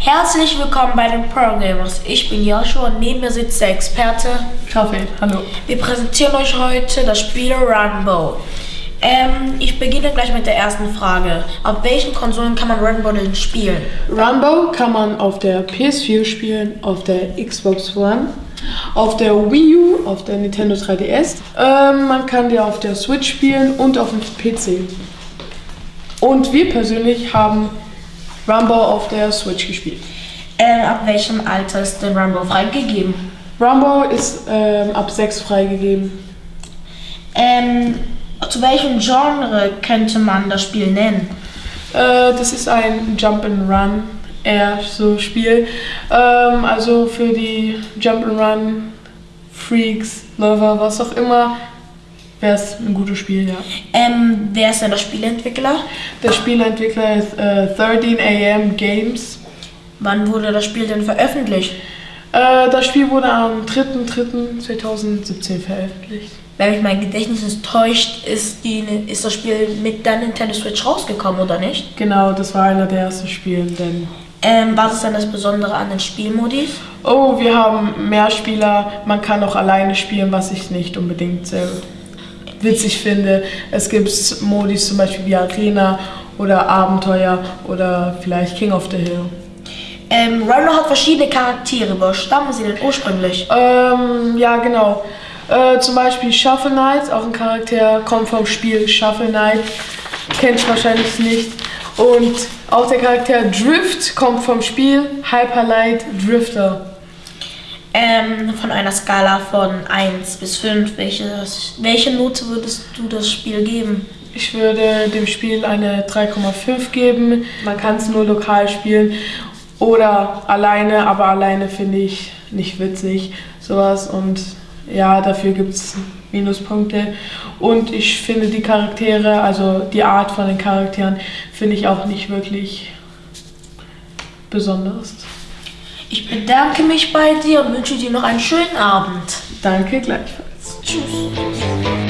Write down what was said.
Herzlich willkommen bei den Pro Gamers. Ich bin Joshua und neben mir sitzt der Experte. Kaffee, hallo. Wir präsentieren euch heute das Spiel Runbow. Ähm, ich beginne gleich mit der ersten Frage. Auf welchen Konsolen kann man Runbow denn spielen? Runbow kann man auf der PS4 spielen, auf der Xbox One, auf der Wii U, auf der Nintendo 3DS. Ähm, man kann die auf der Switch spielen und auf dem PC. Und wir persönlich haben Rumble auf der Switch gespielt. Ähm, ab welchem Alter ist denn Rumble freigegeben? Rumble ist ähm, ab 6 freigegeben. Ähm, zu welchem Genre könnte man das Spiel nennen? Äh, das ist ein Jump and Run eher so Spiel. Ähm, also für die Jump and Run Freaks, Lover, was auch immer, wäre es ein gutes Spiel, ja. Ähm, wer ist denn der Spielentwickler? Der Spielentwickler ist äh, 13 AM Games. Wann wurde das Spiel denn veröffentlicht? Äh, das Spiel wurde am 3.3.2017 veröffentlicht. Wenn mich mein Gedächtnis nicht täuscht, ist, die, ist das Spiel mit der Nintendo Switch rausgekommen, oder nicht? Genau, das war einer der ersten Spiele, denn Ähm, was ist denn das Besondere an den Spielmodis? Oh, wir haben mehr Spieler. Man kann auch alleine spielen, was ich nicht unbedingt sehr witzig finde. Es gibt Modis zum Beispiel wie Arena oder Abenteuer oder vielleicht King of the Hill. Ähm, Runner hat verschiedene Charaktere. Wo stammen sie denn ursprünglich? Ähm, ja, genau. Äh, zum Beispiel Shuffle Knight, auch ein Charakter, kommt vom Spiel Shuffle Knight. Kennt wahrscheinlich nicht. Und auch der Charakter Drift kommt vom Spiel Hyper Light Drifter. Ähm, von einer Skala von 1 bis 5, welche, welche Note würdest du das Spiel geben? Ich würde dem Spiel eine 3,5 geben. Man kann es nur lokal spielen oder alleine, aber alleine finde ich nicht witzig, sowas. Und ja, dafür gibt es Minuspunkte. Und ich finde die Charaktere, also die Art von den Charakteren, finde ich auch nicht wirklich besonders. Ich bedanke mich bei dir und wünsche dir noch einen schönen Abend. Danke gleichfalls. Tschüss.